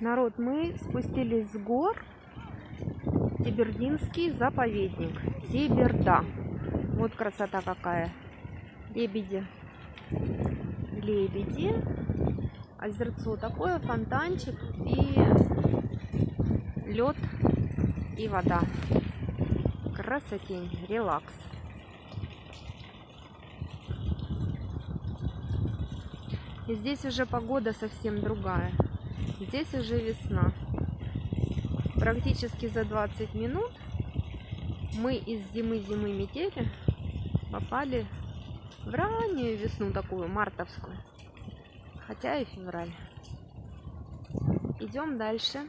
Народ, мы спустились с гор. Тибердинский заповедник. Тиберда. Вот красота какая. Лебеди. Лебеди. Озерцо такое, фонтанчик и лед и вода. Красотень, релакс. И здесь уже погода совсем другая. Здесь уже весна. Практически за 20 минут мы из зимы-зимы метели попали в раннюю весну такую, мартовскую. Хотя и февраль. Идем дальше.